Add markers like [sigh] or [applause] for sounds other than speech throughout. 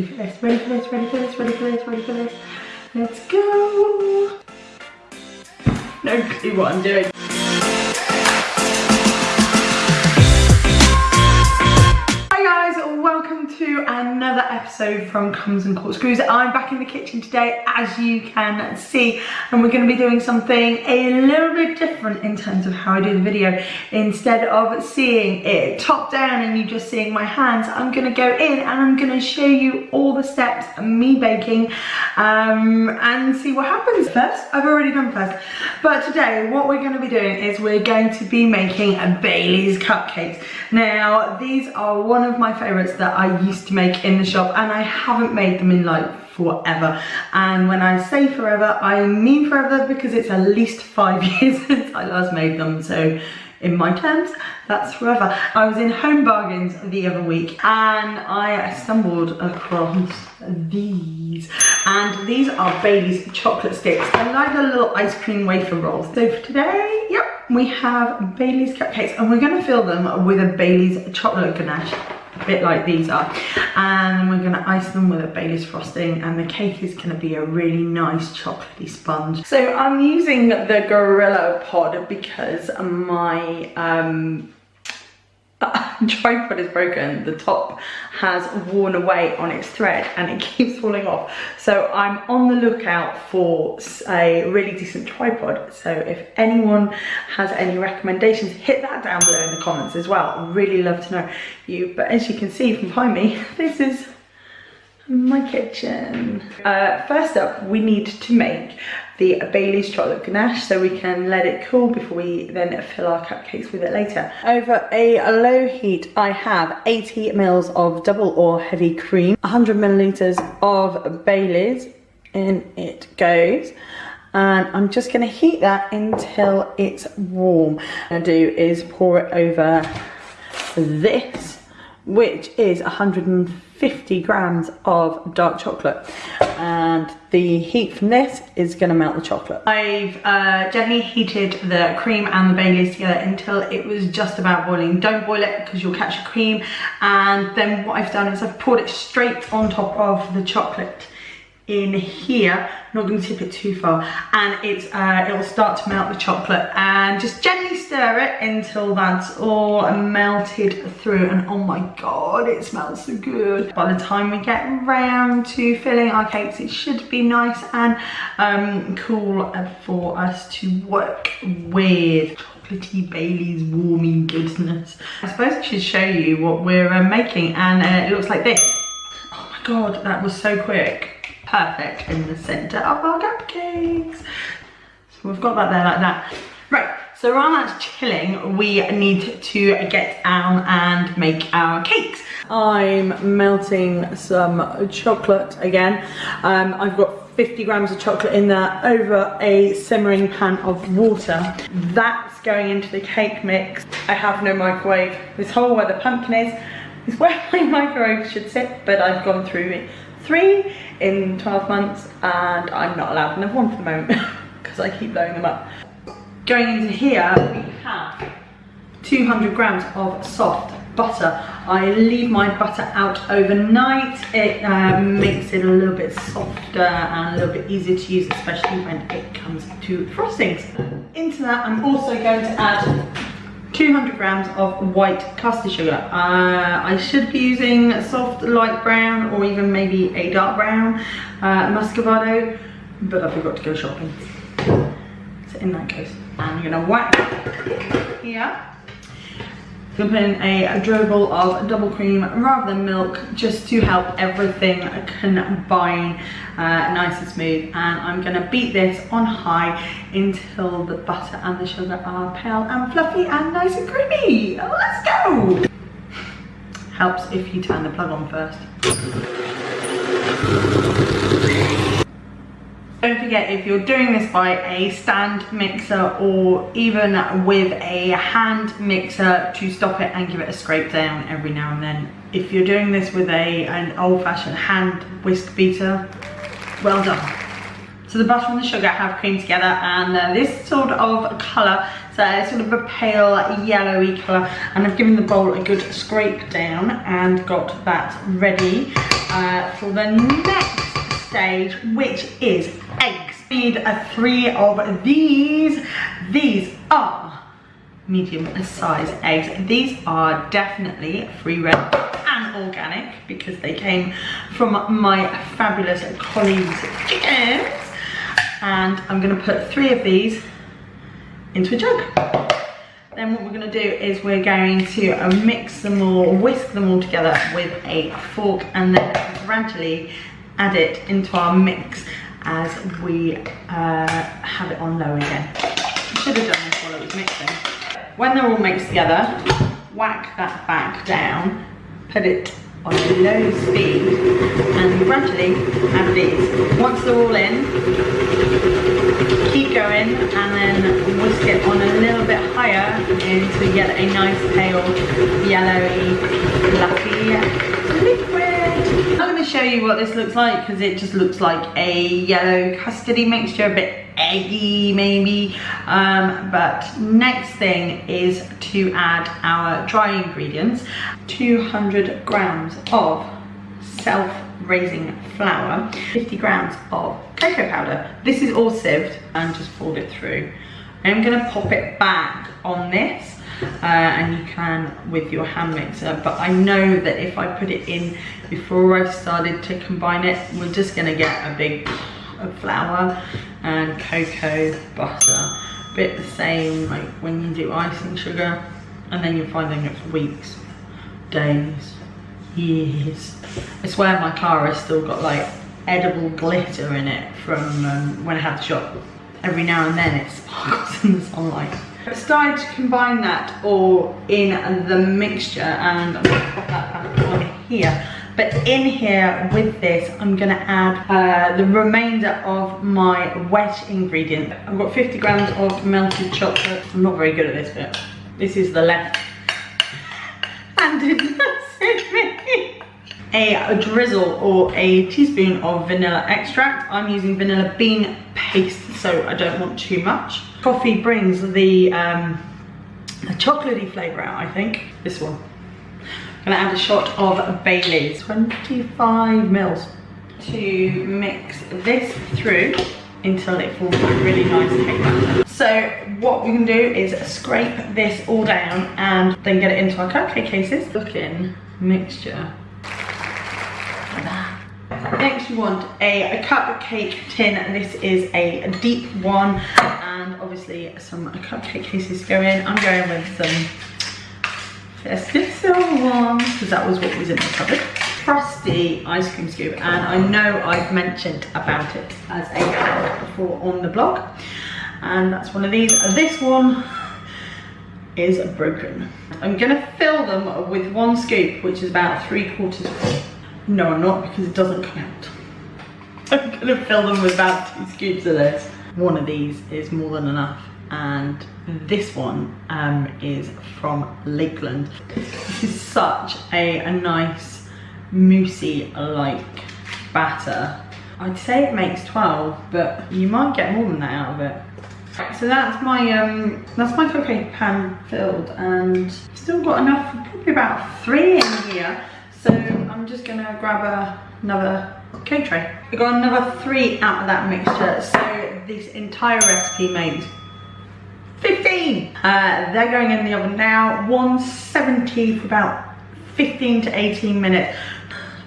Ready for this, ready for this, ready for this, ready for this, ready for this. Let's go. No clue what I'm doing. Another episode from Crumbs and Corkscrews. I'm back in the kitchen today, as you can see, and we're going to be doing something a little bit different in terms of how I do the video. Instead of seeing it top down and you just seeing my hands, I'm going to go in and I'm going to show you all the steps, me baking, um, and see what happens. First, I've already done first, but today what we're going to be doing is we're going to be making a Bailey's cupcakes. Now, these are one of my favourites that I used to make in the shop and I haven't made them in like forever. And when I say forever I mean forever because it's at least five [laughs] years since I last made them. So in my terms that's forever. I was in home bargains the other week and I stumbled across these. And these are Bailey's chocolate sticks. I like the little ice cream wafer rolls. So for today yep we have Bailey's cupcakes and we're going to fill them with a Bailey's chocolate ganache a bit like these are and we're going to ice them with a Baileys frosting and the cake is going to be a really nice chocolatey sponge. So I'm using the Gorilla Pod because my um, [laughs] tripod is broken. The top has worn away on its thread and it [laughs] keeps falling off. So i'm on the lookout for a really decent tripod. So if anyone has any recommendations hit that down below in the comments as well. I'd really love to know you. But as you can see from behind me [laughs] this is my kitchen. Uh, first up, we need to make the Bailey's chocolate ganache so we can let it cool before we then fill our cupcakes with it later. Over a low heat, I have 80 mils of double or heavy cream, 100 milliliters of Bailey's, in it goes and I'm just going to heat that until it's warm. What I'm going to do is pour it over this which is 150 grams of dark chocolate and the heat from this is going to melt the chocolate. I've uh, gently heated the cream and the Baileys together until it was just about boiling. Don't boil it because you'll catch the cream and then what I've done is I've poured it straight on top of the chocolate in here. Not going to tip it too far. And it's uh, it will start to melt the chocolate. And just gently stir it until that's all melted through. And oh my god it smells so good. By the time we get around to filling our cakes it should be nice and um, cool for us to work with. Chocolatey Bailey's warming goodness. I suppose I should show you what we're uh, making. And uh, it looks like this. Oh my god that was so quick perfect in the center of our cupcakes. So we've got that there like that. Right, so while that's chilling, we need to get down and make our cakes. I'm melting some chocolate again. Um, I've got 50 grams of chocolate in there over a simmering pan of water. That's going into the cake mix. I have no microwave. This hole where the pumpkin is, is where [laughs] my microwave should sit, but I've gone through it three in 12 months and I'm not allowed another one for the moment [laughs] because I keep blowing them up. Going into here, we have 200 grams of soft butter. I leave my butter out overnight. It um, makes it a little bit softer and a little bit easier to use, especially when it comes to frostings. Into that, I'm also going to add 200 grams of white caster sugar. Uh, I should be using soft light brown or even maybe a dark brown uh, muscovado, but I forgot to go shopping. So in that case, I'm gonna whack here. I'm gonna put in a dribble of double cream rather than milk just to help everything combine uh, nice and smooth and I'm gonna beat this on high until the butter and the sugar are pale and fluffy and nice and creamy. Let's go! Helps if you turn the plug on first. Don't forget if you're doing this by a stand mixer or even with a hand mixer to stop it and give it a scrape down every now and then. If you're doing this with a an old-fashioned hand whisk beater, well done. So the butter and the sugar have creamed together and uh, this sort of colour, so it's sort of a pale yellowy colour and I've given the bowl a good scrape down and got that ready uh, for the next stage which is eggs. Need a three of these. These are medium size eggs. These are definitely free range and organic because they came from my fabulous colleagues chickens and I'm gonna put three of these into a jug. Then what we're gonna do is we're going to mix them all, whisk them all together with a fork and then gradually add it into our mix as we uh, have it on low again. I should have done this while it was mixing. When they're all mixed together, whack that back down, put it on a low speed and gradually add these. Once they're all in, keep going and then whisk it on a little bit higher until you get a nice pale yellowy fluffy liquid. Show you what this looks like because it just looks like a yellow custardy mixture, a bit eggy maybe. Um, but next thing is to add our dry ingredients. 200 grams of self-raising flour 50 grams of cocoa powder. This is all sieved and just fold it through. I'm to pop it back on this uh, and you can with your hand mixer but I know that if I put it in before I started to combine it we're just going to get a big of flour and cocoa butter. Bit the same like when you do icing sugar and then you're finding it for weeks, days, years. I swear my car has still got like edible glitter in it from um, when I had the shop. Every now and then it sparkles [laughs] in the sunlight. I started to combine that all in the mixture and I'm gonna pop that back on here. But in here with this, I'm gonna add uh, the remainder of my wet ingredient. I've got 50 grams of melted chocolate. I'm not very good at this bit. This is the left handed me. A drizzle or a teaspoon of vanilla extract. I'm using vanilla bean paste, so I don't want too much. Coffee brings the, um, the chocolatey flavor out, I think. This one. I'm gonna add a shot of Bailey's, 25 mils, to mix this through until it forms a really nice cake batter. So what we can do is scrape this all down and then get it into our cupcake cases. Looking mixture. Next you want a, a cupcake tin. This is a, deep one and obviously some cupcake cases go in. I'm going with some festive silver ones because that was what was in the cupboard. Frosty ice cream scoop and I know I've mentioned about it as a before on the blog and that's one of these. This one is broken. I'm gonna fill them with one scoop which is about three quarters full. No I'm not because it doesn't come out. [laughs] I'm gonna fill them with about two scoops of this. One of these is more than enough and this one um, is from Lakeland. This is such a, a nice moussey like batter. I'd say it makes 12 but you might get more than that out of it. So that's my um, that's my cookie pan filled and still got enough, probably about three in here. So I'm just gonna grab a, another cake tray. I got another three out of that mixture. So this entire recipe makes 15. Uh, they're going in the oven now, 170 for about 15 to 18 minutes.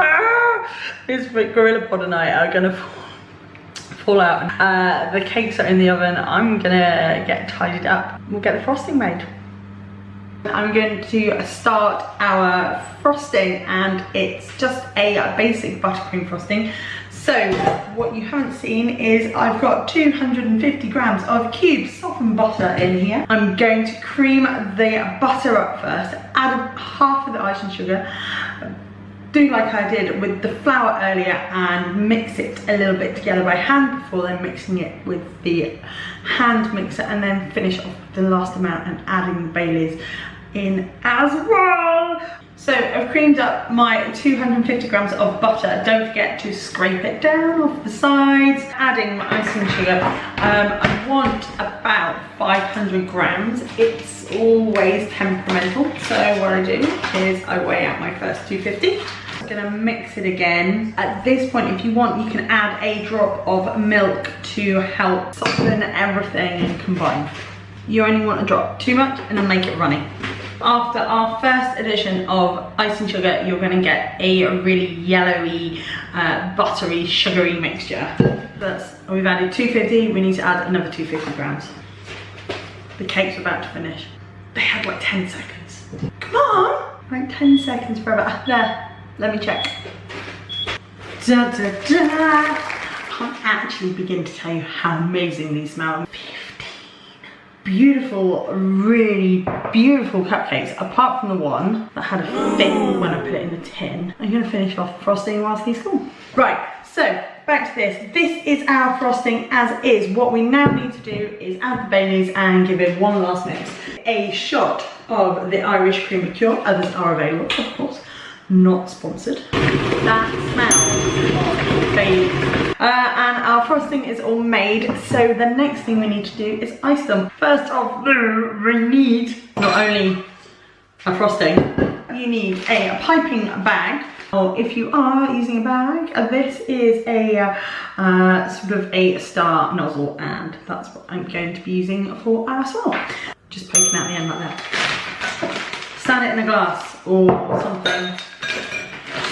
Ah, this Gorilla Pod and I are gonna fall out. Uh, the cakes are in the oven. I'm gonna get tidied up. We'll get the frosting made. I'm going to start our frosting and it's just a basic buttercream frosting. So what you haven't seen is I've got 250 grams of cubed softened butter in here. I'm going to cream the butter up first, add half of the icing sugar, do like I did with the flour earlier and mix it a little bit together by hand before then mixing it with the hand mixer and then finish off the last amount and adding the Baileys in as well. So I've creamed up my 250 grams of butter. Don't forget to scrape it down off the sides. Adding my icing sugar. Um, I want about 500 grams. It's always temperamental. So what I do is I weigh out my first 250 I'm gonna mix it again. At this point, if you want, you can add a drop of milk to help soften everything combine. You only want a drop, too much, and then make it runny. After our first addition of icing sugar, you're gonna get a really yellowy, uh, buttery, sugary mixture. That's, we've added 250, we need to add another 250 grams. The cake's about to finish. They had like 10 seconds. Come on! Like 10 seconds forever. There, let me check. Da, da, da. I can't actually begin to tell you how amazing these smell beautiful, really beautiful cupcakes, apart from the one that had a fit when I put it in the tin. I'm gonna finish off frosting whilst these cool. Right, so back to this. This is our frosting as is. What we now need to do is add the Baileys and give it one last mix. A shot of the Irish cream liqueur, others are available, of course not sponsored. That smells of Baileys. Uh, and our frosting is all made, so the next thing we need to do is ice them. First off, we need not only a frosting, you need a, piping bag or if you are using a bag, uh, this is a uh, sort of a star nozzle and that's what I'm going to be using for our swirl. Just poking out the end like that. Stand it in a glass or something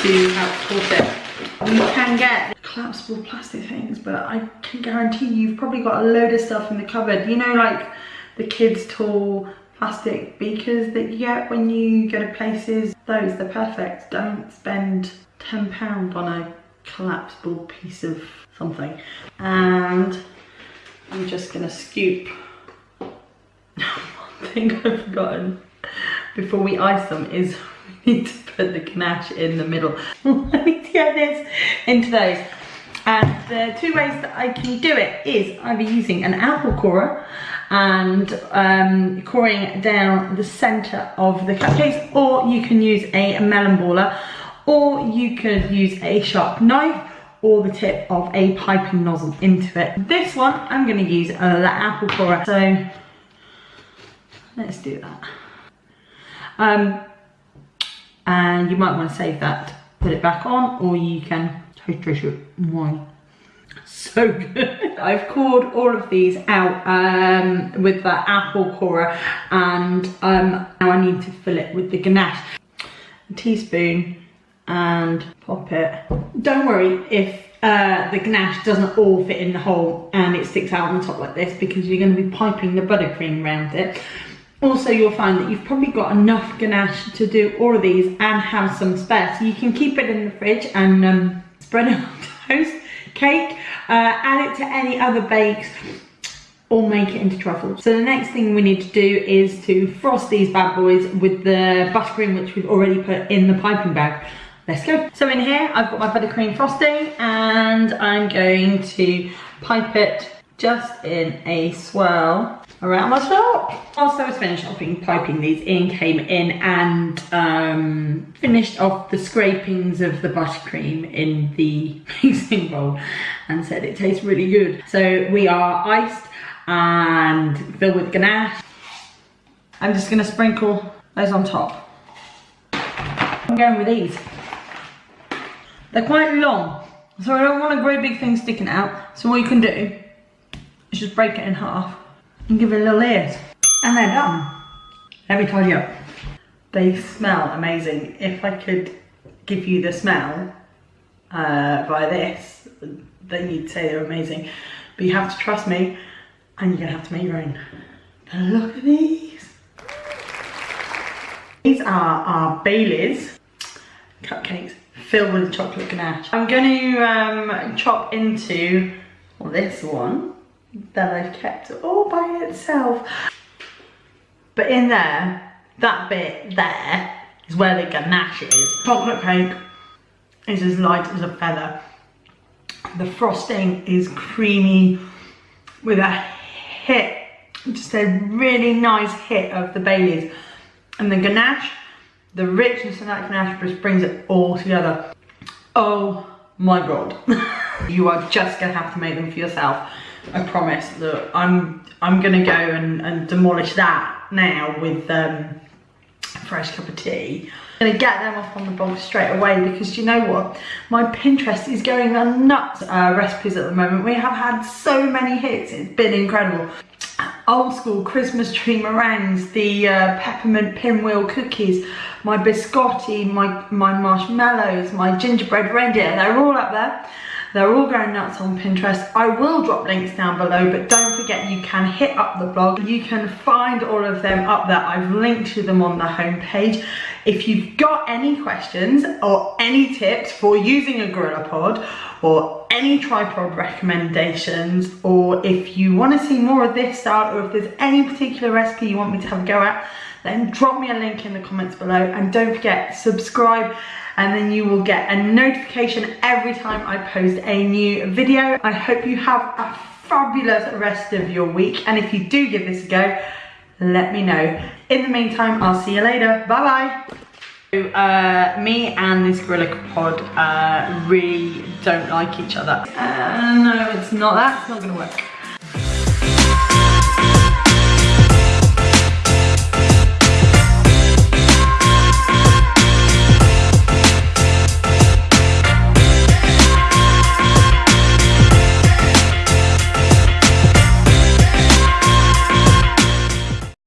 to help support it. You can get collapsible plastic things, but I can guarantee you've probably got a load of stuff in the cupboard. You know, like the kids' tall plastic beakers that you get when you go to places. Those, they're perfect. Don't spend £10 on a collapsible piece of something. And I'm just gonna scoop [laughs] one thing I've forgotten before we ice them is [laughs] we need to put the ganache in the middle. [laughs] I need to get this into those. And the two ways that I can do it is either using an apple corer and um, coring down the center of the cupcakes, or you can use a melon baller, or you could use a sharp knife or the tip of a piping nozzle into it. This one, I'm gonna use the apple corer. So let's do that. Um, and you might want to save that, put it back on, or you can dish. Why? So good. [laughs] I've cored all of these out um, with the apple corer and um, now I need to fill it with the ganache. A teaspoon and pop it. Don't worry if uh, the ganache doesn't all fit in the hole and it sticks out on the top like this because you're going to be piping the buttercream around it. Also, you'll find that you've probably got enough ganache to do all of these and have some spare. So you can keep it in the fridge and um, spread it on toast, cake, uh, add it to any other bakes or make it into truffles. So the next thing we need to do is to frost these bad boys with the buttercream which we've already put in the piping bag. Let's go. So in here, I've got my buttercream frosting and I'm going to pipe it just in a swirl around my top. Whilst I was finished off piping these in, came in and um, finished off the scrapings of the buttercream in the [laughs] mixing bowl and said it tastes really good. So we are iced and filled with ganache. I'm just gonna sprinkle those on top. I'm going with these. They're quite long, so I don't want a great big thing sticking out. So what you can do just break it in half and give it a little ears. And they're done. Let me tell you, they smell amazing. If I could give you the smell uh, by this, then you'd say they're amazing. But you have to trust me and you're gonna have to make your own. But look at these. These are our Baileys cupcakes filled with chocolate ganache. I'm going to um, chop into this one that I've kept all by itself. But in there, that bit there is where the ganache is. Chocolate cake is as light as a feather. The frosting is creamy with a hit, just a really nice hit of the Baileys. And the ganache The richness of that ganache just brings it all together. Oh my god. [laughs] you are just gonna have to make them for yourself. I promise. Look, I'm I'm gonna go and, and demolish that now with um, fresh cup of tea. I'm gonna get them off on the blog straight away because you know what? My Pinterest is going nuts uh, recipes at the moment. We have had so many hits, it's been incredible. Old school Christmas tree meringues, the uh, peppermint pinwheel cookies, my biscotti, my, my marshmallows, my gingerbread reindeer, they're all up there. They're all going nuts on Pinterest. I will drop links down below, but don't forget you can hit up the blog. You can find all of them up there. I've linked to them on the homepage. If you've got any questions or any tips for using a GorillaPod or any tripod recommendations, or if you want to see more of this style, or if there's any particular recipe you want me to have a go at, then drop me a link in the comments below and don't forget subscribe and then you will get a notification every time I post a new video. I hope you have a fabulous rest of your week and if you do give this a go, let me know. In the meantime, I'll see you later. Bye bye. Uh, me and this Gorilla Pod uh, really don't like each other. Uh, no, it's not. That's not gonna work.